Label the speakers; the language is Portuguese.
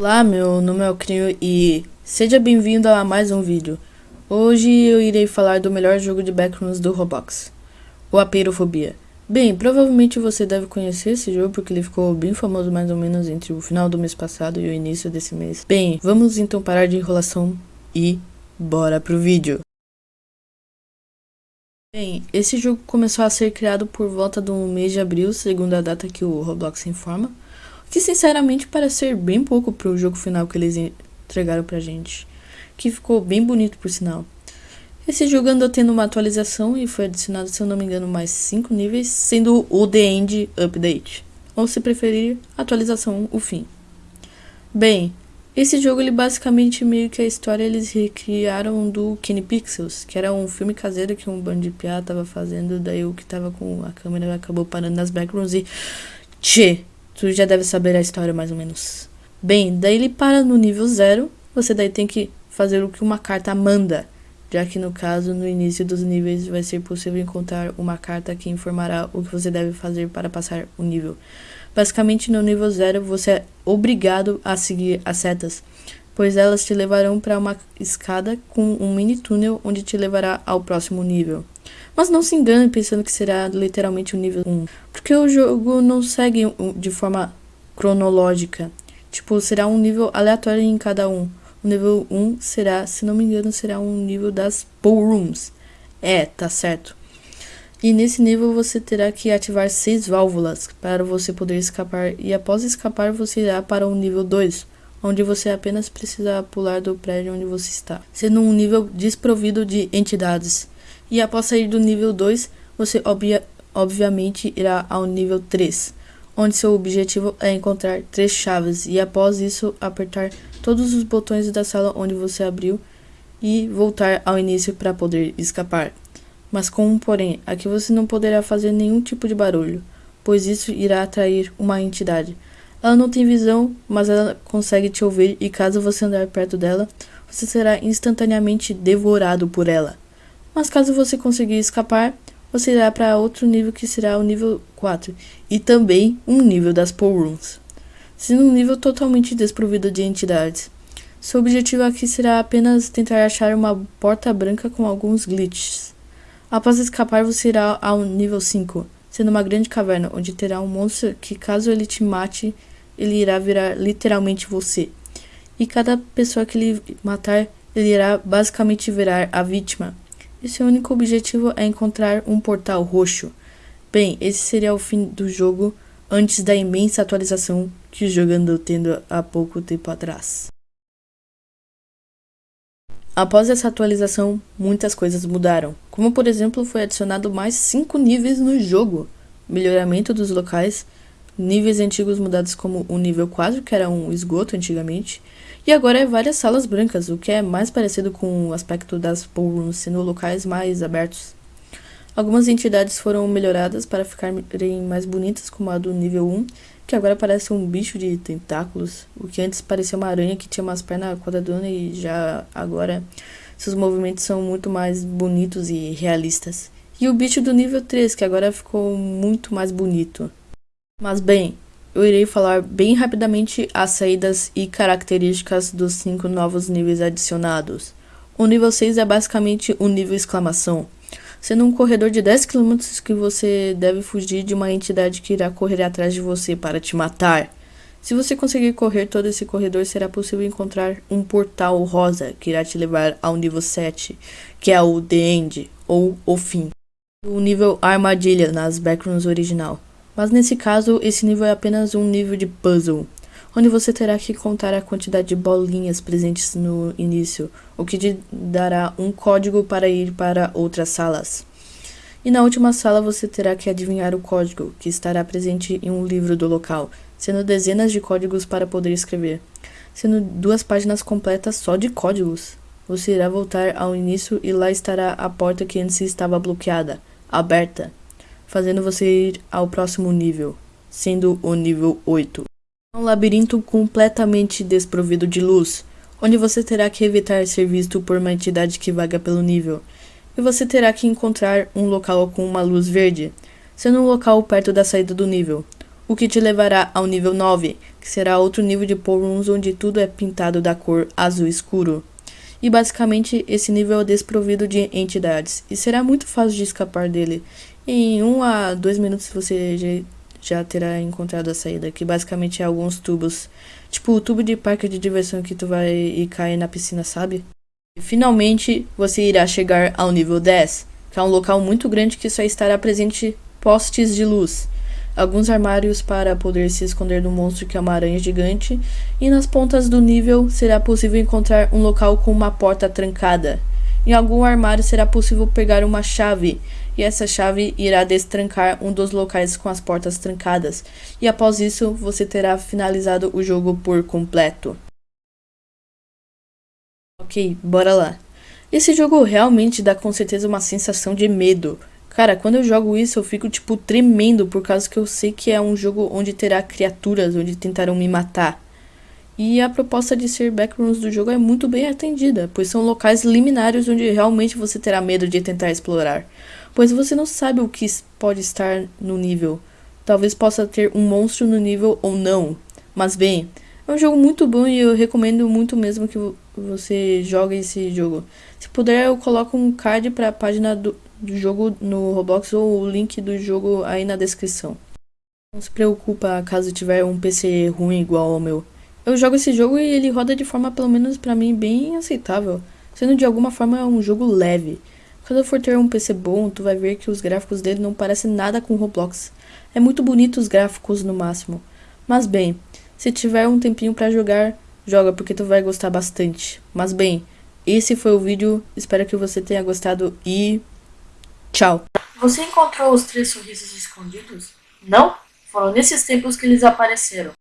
Speaker 1: Olá, meu nome é Crio e seja bem-vindo a mais um vídeo. Hoje eu irei falar do melhor jogo de backrooms do Roblox, o Apeirofobia. Bem, provavelmente você deve conhecer esse jogo porque ele ficou bem famoso mais ou menos entre o final do mês passado e o início desse mês. Bem, vamos então parar de enrolação e bora pro vídeo. Bem, esse jogo começou a ser criado por volta do mês de abril, segundo a data que o Roblox informa que sinceramente parece ser bem pouco pro jogo final que eles entregaram pra gente, que ficou bem bonito por sinal. Esse jogo andou tendo uma atualização e foi adicionado, se eu não me engano, mais 5 níveis, sendo o The End Update, ou se preferir, atualização o fim. Bem, esse jogo ele basicamente meio que a história eles recriaram do Kenny Pixels, que era um filme caseiro que um bando de piá tava fazendo, daí o que tava com a câmera acabou parando nas backgrounds e tchê, Tu já deve saber a história mais ou menos. Bem, daí ele para no nível 0, você daí tem que fazer o que uma carta manda, já que no caso, no início dos níveis vai ser possível encontrar uma carta que informará o que você deve fazer para passar o nível. Basicamente, no nível 0, você é obrigado a seguir as setas, pois elas te levarão para uma escada com um mini túnel onde te levará ao próximo nível. Mas não se engane pensando que será literalmente o nível 1, porque o jogo não segue de forma cronológica. Tipo, será um nível aleatório em cada um. O nível 1 será, se não me engano, será um nível das pool rooms. É, tá certo. E nesse nível você terá que ativar seis válvulas para você poder escapar. E após escapar, você irá para o nível 2, onde você apenas precisa pular do prédio onde você está, sendo um nível desprovido de entidades. E após sair do nível 2, você obvia, obviamente irá ao nível 3, onde seu objetivo é encontrar três chaves e após isso apertar todos os botões da sala onde você abriu e voltar ao início para poder escapar. Mas com um porém, aqui você não poderá fazer nenhum tipo de barulho, pois isso irá atrair uma entidade. Ela não tem visão, mas ela consegue te ouvir e caso você andar perto dela, você será instantaneamente devorado por ela. Mas caso você conseguir escapar, você irá para outro nível que será o nível 4 e também um nível das Rooms, sendo um nível totalmente desprovido de entidades. Seu objetivo aqui será apenas tentar achar uma porta branca com alguns glitches. Após escapar, você irá ao nível 5, sendo uma grande caverna, onde terá um monstro que, caso ele te mate, ele irá virar literalmente você. E cada pessoa que ele matar, ele irá basicamente virar a vítima. E seu único objetivo é encontrar um portal roxo. Bem, esse seria o fim do jogo antes da imensa atualização que o jogo andou tendo há pouco tempo atrás. Após essa atualização, muitas coisas mudaram, como por exemplo foi adicionado mais 5 níveis no jogo, melhoramento dos locais, níveis antigos mudados como o nível 4, que era um esgoto antigamente, e agora é várias salas brancas, o que é mais parecido com o aspecto das ballrooms, sendo locais mais abertos. Algumas entidades foram melhoradas para ficarem mais bonitas, como a do nível 1, que agora parece um bicho de tentáculos, o que antes parecia uma aranha que tinha umas pernas quadradonas e já agora seus movimentos são muito mais bonitos e realistas. E o bicho do nível 3, que agora ficou muito mais bonito. Mas bem, eu irei falar bem rapidamente as saídas e características dos cinco novos níveis adicionados. O nível 6 é basicamente o nível exclamação, sendo um corredor de 10 km que você deve fugir de uma entidade que irá correr atrás de você para te matar. Se você conseguir correr todo esse corredor, será possível encontrar um portal rosa que irá te levar ao nível 7, que é o The End, ou o fim. O nível armadilha nas backgrounds original. Mas nesse caso, esse nível é apenas um nível de puzzle, onde você terá que contar a quantidade de bolinhas presentes no início, o que te dará um código para ir para outras salas. E na última sala você terá que adivinhar o código, que estará presente em um livro do local, sendo dezenas de códigos para poder escrever, sendo duas páginas completas só de códigos. Você irá voltar ao início e lá estará a porta que antes estava bloqueada, aberta, fazendo você ir ao próximo nível, sendo o nível 8. Um labirinto completamente desprovido de luz, onde você terá que evitar ser visto por uma entidade que vaga pelo nível, e você terá que encontrar um local com uma luz verde, sendo um local perto da saída do nível. o que te levará ao nível 9, que será outro nível de Rooms onde tudo é pintado da cor azul escuro. E basicamente esse nível é desprovido de entidades, e será muito fácil de escapar dele. Em 1 a 2 minutos você já, terá encontrado a saída, que basicamente é alguns tubos. Tipo o tubo de parque de diversão que tu vai e cair na piscina, sabe? Finalmente você irá chegar ao nível 10, que é um local muito grande que só estará presente postes de luz alguns armários para poder se esconder do monstro que é uma aranha gigante, e nas pontas do nível será possível encontrar um local com uma porta trancada. Em algum armário será possível pegar uma chave, e essa chave irá destrancar um dos locais com as portas trancadas, e após isso você terá finalizado o jogo por completo. Ok, bora lá. Esse jogo realmente dá com certeza uma sensação de medo, Cara, quando eu jogo isso, eu fico, tipo, tremendo, por causa que eu sei que é um jogo onde terá criaturas, onde tentarão me matar. E a proposta de ser backrooms do jogo é muito bem atendida, pois são locais liminários onde realmente você terá medo de tentar explorar, pois você não sabe o que pode estar no nível. Talvez possa ter um monstro no nível ou não, mas bem, é um jogo muito bom e eu recomendo muito mesmo que você jogue esse jogo. Se puder, eu coloco um card para a página do, do jogo no Roblox ou o link do jogo aí na descrição. Não se preocupa caso tiver um PC ruim igual ao meu. Eu jogo esse jogo e ele roda de forma, pelo menos para mim, bem aceitável, sendo de alguma forma um jogo leve. Quando for ter um PC bom, tu vai ver que os gráficos dele não parecem nada com Roblox. É muito bonito os gráficos no máximo. Mas bem, se tiver um tempinho para jogar, joga porque tu vai gostar bastante. Mas bem, esse foi o vídeo, espero que você tenha gostado e Tchau. Você encontrou os três sorrisos escondidos? Não? Foram nesses tempos que eles apareceram.